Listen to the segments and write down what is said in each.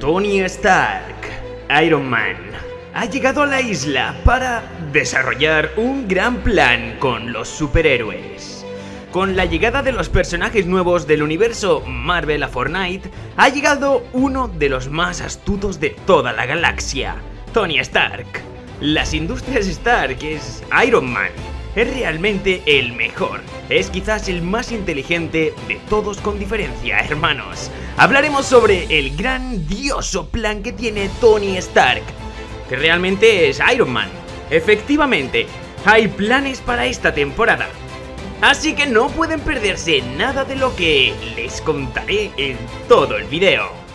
Tony Stark, Iron Man, ha llegado a la isla para desarrollar un gran plan con los superhéroes. Con la llegada de los personajes nuevos del universo Marvel a Fortnite, ha llegado uno de los más astutos de toda la galaxia, Tony Stark. Las industrias Stark es Iron Man, es realmente el mejor. Es quizás el más inteligente de todos con diferencia, hermanos. Hablaremos sobre el grandioso plan que tiene Tony Stark, que realmente es Iron Man. Efectivamente, hay planes para esta temporada. Así que no pueden perderse nada de lo que les contaré en todo el video.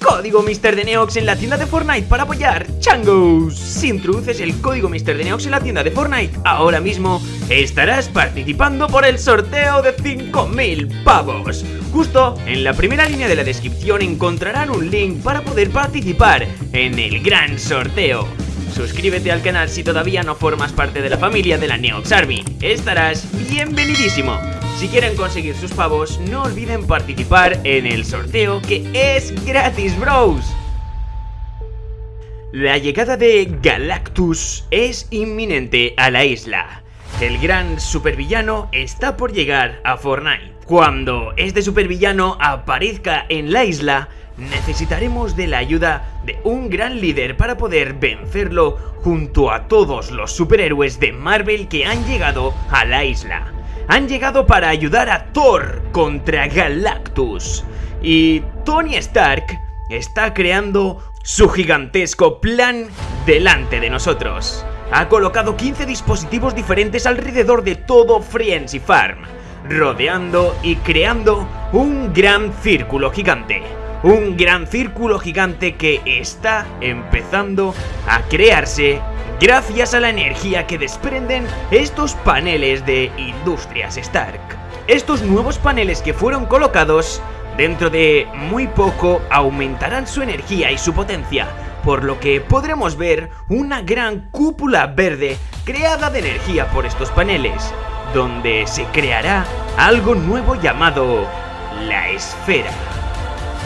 Código Mr. Neox en la tienda de Fortnite para apoyar Changos. Si introduces el código Mr. Neox en la tienda de Fortnite, ahora mismo estarás participando por el sorteo de 5000 pavos. Justo en la primera línea de la descripción encontrarán un link para poder participar en el gran sorteo. Suscríbete al canal si todavía no formas parte de la familia de la Neox Army. Estarás bienvenidísimo. Si quieren conseguir sus pavos, no olviden participar en el sorteo que es gratis, bros. La llegada de Galactus es inminente a la isla. El gran supervillano está por llegar a Fortnite. Cuando este supervillano aparezca en la isla, necesitaremos de la ayuda de un gran líder para poder vencerlo junto a todos los superhéroes de Marvel que han llegado a la isla han llegado para ayudar a Thor contra Galactus. Y Tony Stark está creando su gigantesco plan delante de nosotros. Ha colocado 15 dispositivos diferentes alrededor de todo Friends Farm, rodeando y creando un gran círculo gigante. Un gran círculo gigante que está empezando a crearse gracias a la energía que desprenden estos paneles de Industrias Stark. Estos nuevos paneles que fueron colocados dentro de muy poco aumentarán su energía y su potencia, por lo que podremos ver una gran cúpula verde creada de energía por estos paneles, donde se creará algo nuevo llamado la esfera.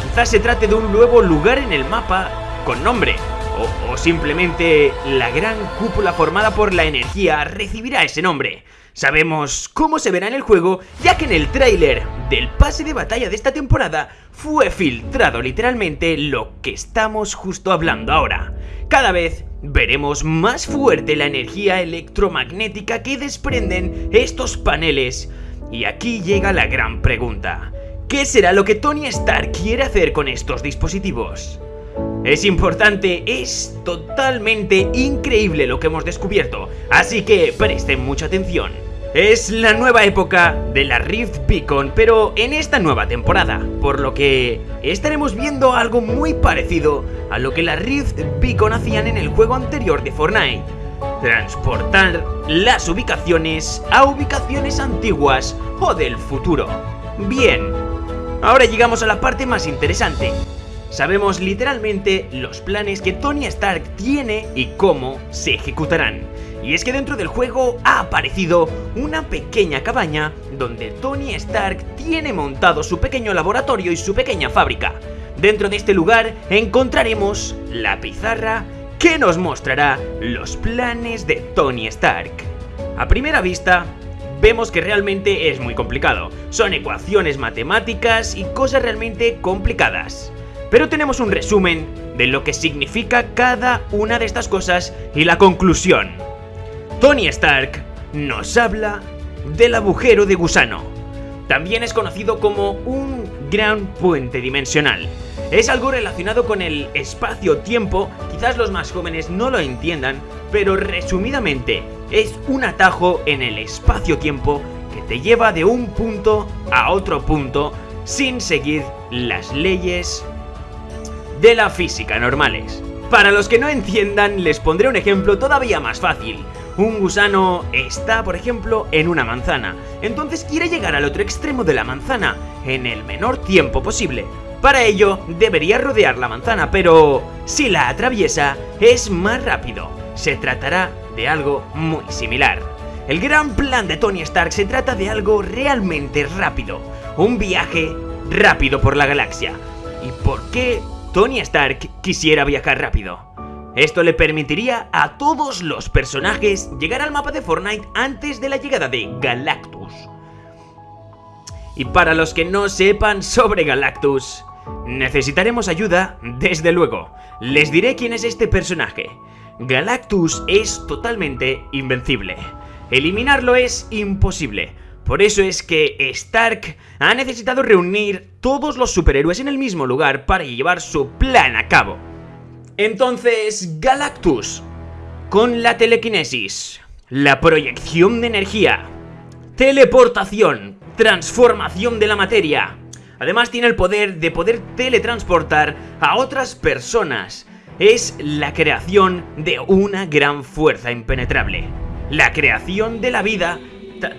Quizás se trate de un nuevo lugar en el mapa con nombre, o, simplemente la gran cúpula formada por la energía recibirá ese nombre. Sabemos cómo se verá en el juego, ya que en el tráiler del pase de batalla de esta temporada fue filtrado literalmente lo que estamos justo hablando ahora. Cada vez veremos más fuerte la energía electromagnética que desprenden estos paneles. Y aquí llega la gran pregunta. ¿Qué será lo que Tony Stark quiere hacer con estos dispositivos? Es importante, es totalmente increíble lo que hemos descubierto, así que presten mucha atención. Es la nueva época de la Rift Beacon, pero en esta nueva temporada, por lo que estaremos viendo algo muy parecido a lo que la Rift Beacon hacían en el juego anterior de Fortnite. Transportar las ubicaciones a ubicaciones antiguas o del futuro. Bien, ahora llegamos a la parte más interesante, Sabemos literalmente los planes que Tony Stark tiene y cómo se ejecutarán. Y es que dentro del juego ha aparecido una pequeña cabaña donde Tony Stark tiene montado su pequeño laboratorio y su pequeña fábrica. Dentro de este lugar encontraremos la pizarra que nos mostrará los planes de Tony Stark. A primera vista, vemos que realmente es muy complicado. Son ecuaciones matemáticas y cosas realmente complicadas pero tenemos un resumen de lo que significa cada una de estas cosas y la conclusión. Tony Stark nos habla del agujero de gusano. También es conocido como un gran puente dimensional. Es algo relacionado con el espacio-tiempo, quizás los más jóvenes no lo entiendan, pero resumidamente es un atajo en el espacio-tiempo que te lleva de un punto a otro punto sin seguir las leyes de la física normales. Para los que no entiendan, les pondré un ejemplo todavía más fácil. Un gusano está, por ejemplo, en una manzana, entonces quiere llegar al otro extremo de la manzana en el menor tiempo posible. Para ello, debería rodear la manzana, pero si la atraviesa, es más rápido. Se tratará de algo muy similar. El gran plan de Tony Stark se trata de algo realmente rápido, un viaje rápido por la galaxia. ¿Y por qué Tony Stark quisiera viajar rápido. Esto le permitiría a todos los personajes llegar al mapa de Fortnite antes de la llegada de Galactus. Y para los que no sepan sobre Galactus, necesitaremos ayuda, desde luego. Les diré quién es este personaje. Galactus es totalmente invencible. Eliminarlo es imposible. Por eso es que Stark ha necesitado reunir todos los superhéroes en el mismo lugar para llevar su plan a cabo. Entonces, Galactus, con la telequinesis, la proyección de energía, teleportación, transformación de la materia, además tiene el poder de poder teletransportar a otras personas, es la creación de una gran fuerza impenetrable. La creación de la vida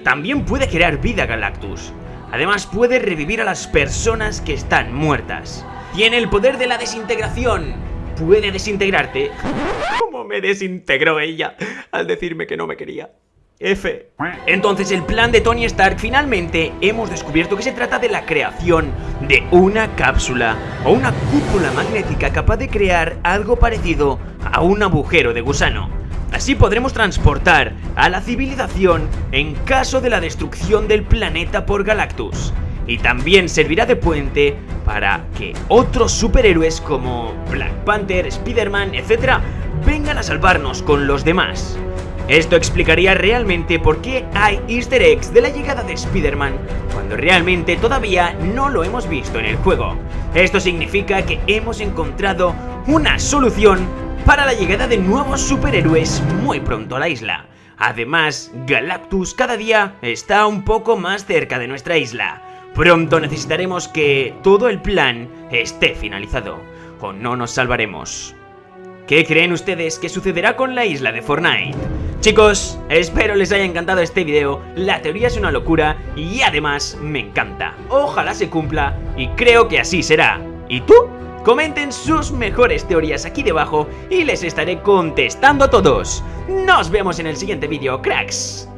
también puede crear vida Galactus. Además puede revivir a las personas que están muertas. Tiene el poder de la desintegración. Puede desintegrarte. ¿Cómo me desintegró ella al decirme que no me quería? F. Entonces el plan de Tony Stark finalmente hemos descubierto que se trata de la creación de una cápsula o una cúpula magnética capaz de crear algo parecido a un agujero de gusano. Así podremos transportar a la civilización en caso de la destrucción del planeta por Galactus. Y también servirá de puente para que otros superhéroes como Black Panther, Spider-Man, etc. vengan a salvarnos con los demás. Esto explicaría realmente por qué hay easter eggs de la llegada de Spider-Man cuando realmente todavía no lo hemos visto en el juego. Esto significa que hemos encontrado una solución para la llegada de nuevos superhéroes muy pronto a la isla. Además, Galactus cada día está un poco más cerca de nuestra isla. Pronto necesitaremos que todo el plan esté finalizado, o no nos salvaremos. ¿Qué creen ustedes que sucederá con la isla de Fortnite? Chicos, espero les haya encantado este video, la teoría es una locura y además me encanta. Ojalá se cumpla y creo que así será. ¿Y tú? Comenten sus mejores teorías aquí debajo y les estaré contestando a todos. Nos vemos en el siguiente vídeo, cracks.